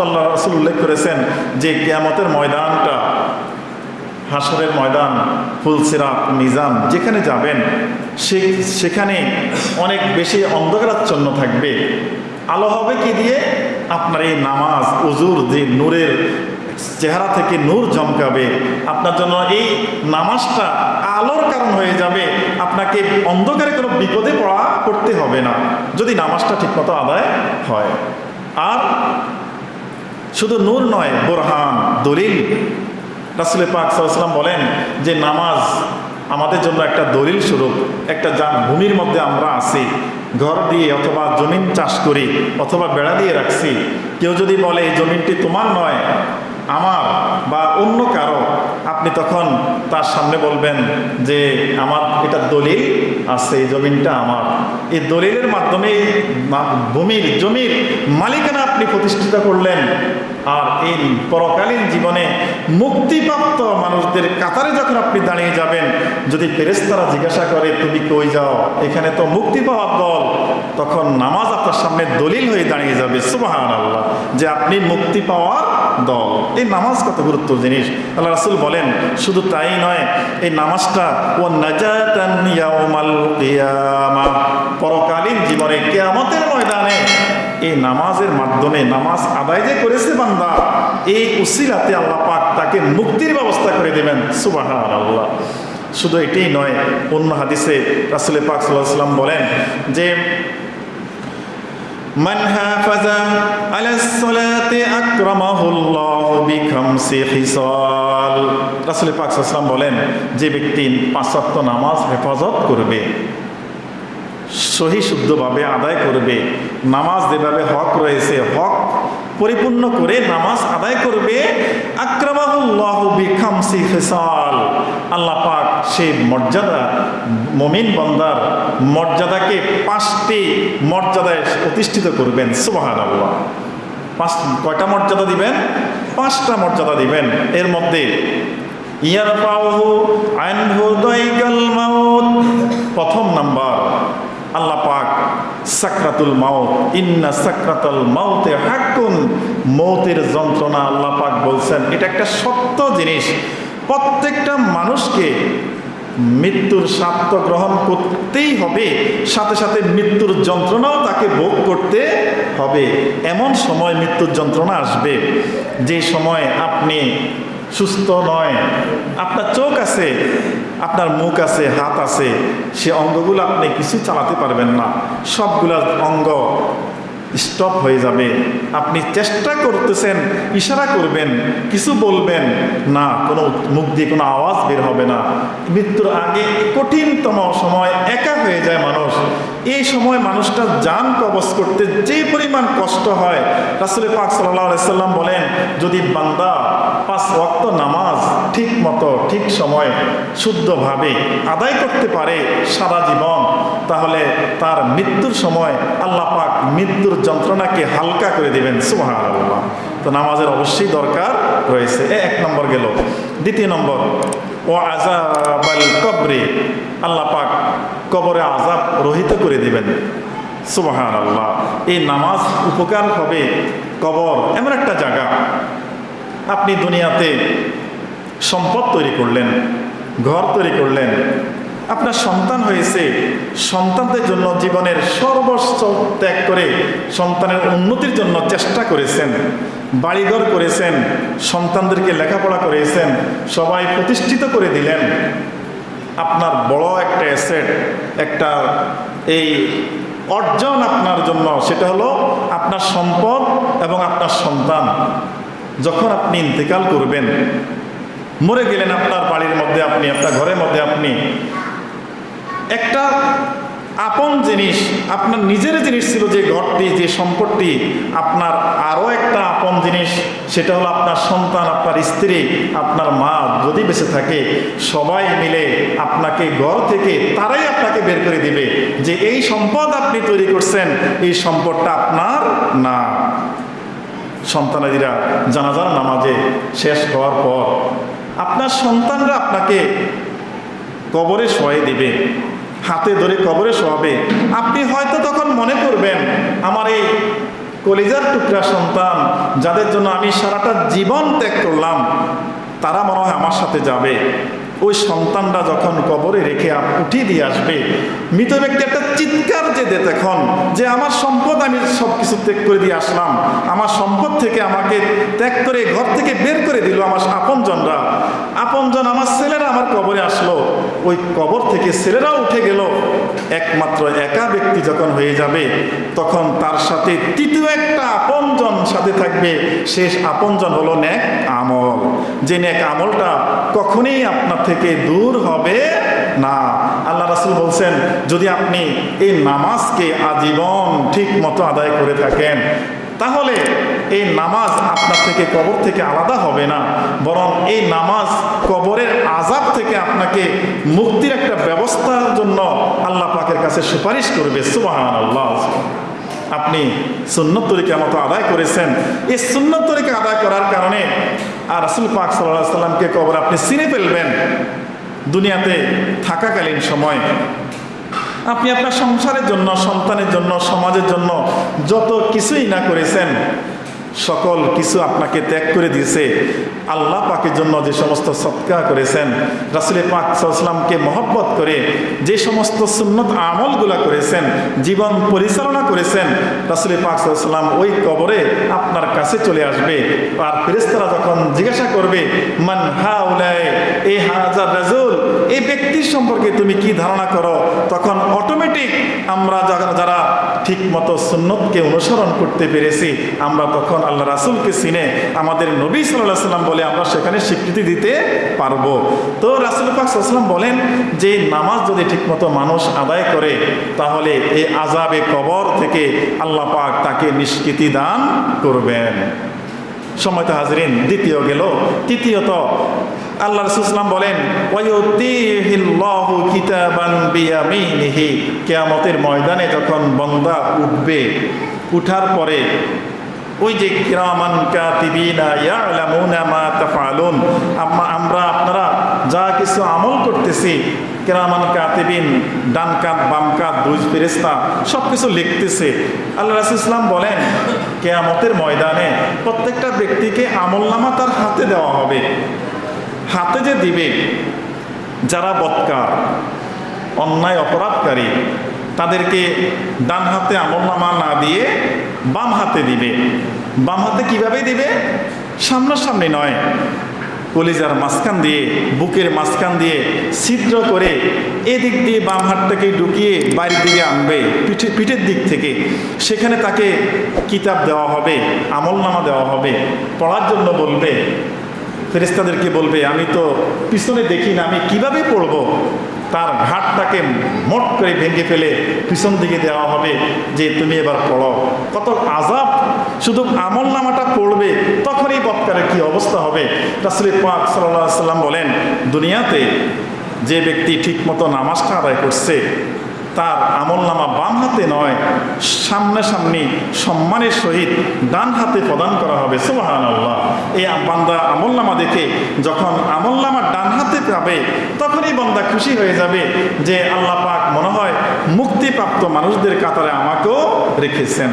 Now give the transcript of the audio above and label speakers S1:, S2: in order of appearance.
S1: আল্লাহ রসুল উল্লেখ করেছেন যে কেয়ামতের ময়দানটা হাসরের ময়দান ফুলসিরাত মিজান, যেখানে যাবেন, সে, সেখানে অনেক বেশি অন্ধকারাচ্ছন্ন থাকবে। আলো হবে কি দিয়ে? আপনার এই নামাজ, উজুর যে নূরের চেহারা থেকে নূর জমকাবে আপনার জন্য এই নামাজটা আলোর কারণ হয়ে যাবে। আপনাকে অন্ধকারে কোনো বিপদে পড়া করতে হবে না। যদি নামাজটা ঠিকমতো আদায় হয়। আর শুধু নূর নয়, বোরহান, দলিল। রাসুল পাক সাল্লাম বলেন যে, নামাজ আমাদের জন্য একটা দলিল স্বরূপ, একটা যা ভূমির মধ্যে আমরা আছি। ঘর দিয়ে অথবা জমিন চাষ করি, অথবা বেড়া দিয়ে রাখছি। কেউ যদি বলে, এই জমিনটি তোমার নয় আমার বা অন্য কারও, আপনি তখন তার সামনে বলবেন যে, আমার এটা দলিল আছে, এই জমিনটা আমার। এই দলিলের মাধ্যমে ভূমির, জমির মালিকানা আপনি প্রতিষ্ঠিত করলেন। আর এই পরকালীন জীবনে মুক্তিপ্রাপ্ত মানুষদের কাতারে যখন আপনি দাঁড়িয়ে যাবেন, যদি ফেরেস্তারা জিজ্ঞাসা করে, তুমি কই যাও? এখানে তো মুক্তি পাওয়ার দল। তখন নামাজ আপনার সামনে দলিল হয়ে দাঁড়িয়ে যাবে সুবাহান আল্লাহ যে আপনি মুক্তি পাওয়ার দল। এই নামাজ কত গুরুত্ব জিনিস? আল্লাহ রাসুল বলেন, শুধু তাই নয়, এই নামাজটা ও পরকালীন জীবনে, কিয়ামতের ময়দানে। এই নামাজের মাধ্যমে নামাজ আদায় যে করেছে বান্দা, এই উসিলাতে আল্লাহ পাক তাকে মুক্তির ব্যবস্থা করে দেবেন সুবাহান আল্লাহ শুধু এটাই নয় অন্য হাদিসে রাসুল পাক সাল্লাহ সাল্লাম বলেন যে من حافظ على الصلاة أكرمه الله بخمس خصال রাসূল পাক সাল্লাল্লাহু আলাইহি ওয়াসাল্লাম বলেন যে ব্যক্তি পাঁচ ওয়াক্ত নামাজ হেফাজত করবে সহি শুদ্ধভাবে আদায় করবে নামাজ যেভাবে হক রয়েছে হক পরিপূর্ণ করে নামাজ আদায় করবে আক্রামাহুল্লাহ বিখামসি ফিসাল আল্লাহ পাক সেই মর্যাদা, মমিন বন্দার মর্যাদাকে পাঁচটি মর্যাদায় প্রতিষ্ঠিত করবেন সুবাহান আল্লাহ পাঁচ, কয়টা মর্যাদা দিবেন? পাঁচটা মর্যাদা দিবেন। এর মধ্যে আনহু দাইকাল মাউত। প্রথম নাম্বার আল্লাহ পাক সাকরাতুল মাউত, ইন্না সাকরাতুল মাউতে হাক্কুন। মৌতের যন্ত্রণা আল্লাহ পাক বলছেন। এটা একটা সত্য জিনিস। প্রত্যেকটা মানুষকে মৃত্যুর স্বার্থ গ্রহণ করতেই হবে। সাথে সাথে মৃত্যুর যন্ত্রণাও তাকে ভোগ করতে হবে। এমন সময় মৃত্যুর যন্ত্রণা আসবে। যে সময় আপনি সুস্থ নয়। আপনার চোখ আছে, আপনার মুখ আছে, হাত আছে, সে অঙ্গগুলো আপনি কিছু চালাতে পারবেন না। সবগুলা অঙ্গ স্টপ হয়ে যাবে। আপনি চেষ্টা করতেছেন, ইশারা করবেন, কিছু বলবেন, না, কোনো মুখ দিয়ে কোনো আওয়াজ বের হবে না। মৃত্যুর আগে কঠিনতম সময় একা হয়ে যায় মানুষ এই সময় মানুষটা যান কবচ করতে যে পরিমাণ কষ্ট হয় রাসুল পাক সাল্লাম বলেন, যদি বান্দা পাঁচ ওয়াক্ত নামাজ ঠিক মতো, ঠিক সময় শুদ্ধভাবে আদায় করতে পারে সারা জীবন, তাহলে তার মৃত্যুর সময় আল্লাহ পাক মৃত্যুর যন্ত্রণাকে হালকা করে দিবেন। সুবাহ তো নামাজের অবশ্যই দরকার রয়েছে। এক নম্বর গেল। দ্বিতীয় নম্বর ও আজাব আল কবরে। আল্লাহ পাক কবরে আজাব রহিত করে দিবেন। সুবাহান আল্লাহ এই নামাজ উপকার হবে কবর এমন একটা জায়গা। আপনি দুনিয়াতে সম্পদ তৈরি করলেন, ঘর তৈরি করলেন আপনার সন্তান হয়েছে, সন্তানদের জন্য জীবনের সর্বস্ব ত্যাগ করে সন্তানের উন্নতির জন্য চেষ্টা করেছেন, বাড়িঘর করেছেন, সন্তানদেরকে লেখাপড়া করেছেন, সবাই প্রতিষ্ঠিত করে দিলেন। আপনার বড় একটা অ্যাসেট একটা এই অর্জন আপনার জন্য, সেটা হলো আপনার সম্পদ এবং আপনার সন্তান। যখন আপনি ইন্তেকাল করবেন, মরে গেলেন আপনার বাড়ির মধ্যে আপনি, আপনার ঘরের মধ্যে আপনি একটা আপন জিনিস, আপনার নিজের জিনিস ছিল যে ঘরটি, যে সম্পদটি আপনার আরও একটা আপন জিনিস, সেটা হলো আপনার সন্তান, আপনার স্ত্রী, আপনার মা যদি বেঁচে থাকে, সবাই মিলে আপনাকে ঘর থেকে তারাই আপনাকে বের করে দিবে যে এই সম্পদ আপনি তৈরি করছেন, এই সম্পদটা আপনার না। সন্তানাদিরা জানাজার নামাজে শেষ হওয়ার পর আপনার সন্তানরা আপনাকে কবরে শোয়াই দিবে। হাতে ধরে কবরে শোয়াবে। আপনি হয়তো তখন মনে করবেন, আমার এই কলিজার টুকরা সন্তান, যাদের জন্য আমি সারাটা জীবন ত্যাগ করলাম, তারা মনে হয় আমার সাথে যাবে। ওই সন্তানটা যখন কবরে রেখে উঠিয়ে দিয়ে আসবে, মৃত ব্যক্তি একটা চিৎকার যে দেয় তখন, যে আমার সম্পদ আমি সব কিছু ত্যাগ করে দিয়ে আসলাম, আমার সম্পদ থেকে আমাকে ত্যাগ করে ঘর থেকে বের করে দিল আমার আপনজনরা। আপনজন আমার ছেলেরা আমার কবরে আসলো। ওই কবর থেকে ছেলেরা উঠে গেল। একমাত্র একা ব্যক্তি যখন হয়ে যাবে, তখন তার সাথে তৃতীয় একটা আপনজন সাথে থাকবে। শেষ আপনজন হলো ন্যাক আমল। যে ন্যাক আমলটা কখনই আপনার থেকে দূর হবে না। আল্লাহ রাসুল বলছেন, যদি আপনি এই নামাজকে আজীবন ঠিক মতো আদায় করে থাকেন, তাহলে এই নামাজ আপনার থেকে কবর থেকে আলাদা হবে না, বরং এই নামাজ কবরের আজাব থেকে আপনাকে মুক্তির একটা ব্যবস্থার জন্য আল্লাহ পাকের কাছে সুপারিশ করবে সুবাহান আল্লাহ আপনি সুন্নত তরিকা মতো আদায় করেছেন, এই সুন্নত তরিকা আদায় করার কারণে আর রাসুল পাক সাল্লাহ সাল্লামকে কবর আপনি চিনে ফেলবেন দুনিয়াতে থাকাকালীন সময়। আপনি আপনার সংসারের জন্য, সন্তানের জন্য, সমাজের জন্য যত কিছুই না করেছেন সকল কিছু আপনাকে ত্যাগ করে দিয়েছে। আল্লাহ পাকের জন্য যে সমস্ত সৎকার করেছেন, রাসুল পাক সাল্লামকে মহব্বত করে যে সমস্ত সুন্নত আমলগুলো করেছেন, জীবন পরিচালনা করেছেন, রাসুল পাক সাল্লাম ওই কবরে আপনার কাছে চলে আসবে। আর ফেরেস্তারা যখন জিজ্ঞাসা করবে, মান হা উলায় এ হাজার রাজুল এই ব্যক্তির সম্পর্কে তুমি কি ধারণা করো? তখন অটোমেটিক আমরা যারা ঠিক মতো সুন্নতকে অনুসরণ করতে পেরেছি, আমরা তখন আল্লাহ রাসুলকে চিনে, আমাদের নবী সাল্লাহ সাল্লাম বলে, আমরা সেখানে স্বীকৃতি দিতে পারব। তো রাসুল পাক সাল্লাম বলেন যে, নামাজ যদি ঠিকমতো মানুষ আদায় করে, তাহলে এই আজাবে কবর থেকে আল্লাহ পাক তাকে নিষ্কৃতি দান করবেন। সময় তো হাজরিন, দ্বিতীয় গেল। তৃতীয়ত, আল্লাহ রসুলাম বলেন কিয়ামতের ময়দানে যখন বন্দা উঠবে, উঠার পরে ওই যে কিরামান কাতিবিনা ইয়ালামুনা মা তাফআলুন। আমরা আপনারা যা কিছু আমল করতেছি, কেরামান কাতিবিন, ডান কাত, বাম কাত, দুই ফেরেস্তা সব কিছু লিখতেছে। আল্লাহ রাসুল ইসলাম বলেন, কেয়ামতের ময়দানে প্রত্যেকটা ব্যক্তিকে আমলনামা তার হাতে দেওয়া হবে। হাতে যে দিবে, যারা বৎকার, অন্যায় অপরাধকারী, তাদেরকে ডান হাতে আমলনামা না দিয়ে বাম হাতে দিবে। বাম হাতে কীভাবে দিবে? সামনাসামনি নয়। কলিজার মাঝখান দিয়ে, বুকের মাঝখান দিয়ে ছিদ্র করে এদিক দিয়ে বাম হাতটাকে ঢুকিয়ে বাড়ির দিকে আনবে, পিঠে পিঠের দিক থেকে। সেখানে তাকে কিতাব দেওয়া হবে, আমলনামা দেওয়া হবে, পড়ার জন্য বলবে। ফেরেস্তাদেরকে বলবে, আমি তো পিছনে দেখি না, আমি কীভাবে পড়ব? তার ঘাটটাকে মোট করে ভেঙে ফেলে পিছন দিকে দেওয়া হবে যে তুমি এবার পড়ো। কত আজাব শুধু আমল নামাটা পড়বে, তখনই বৎকারের কি অবস্থা হবে? রাসুল পাক সাল্লাহ সাল্লাম বলেন, দুনিয়াতে যে ব্যক্তি ঠিকমতো নামাজটা আদায় করছে তার আমল নামা বাম হাতে নয়, সামনাসামনি সম্মানের সহিত ডান হাতে প্রদান করা হবে সুবাহান আল্লাহ এই বান্দা আমলনামা দেখে যখন আমল নামা ডান হাতে পাবে, তখনই বান্দা খুশি হয়ে যাবে যে আল্লাহ পাক মনে হয় মুক্তিপ্রাপ্ত মানুষদের কাতারে আমাকেও রেখেছেন।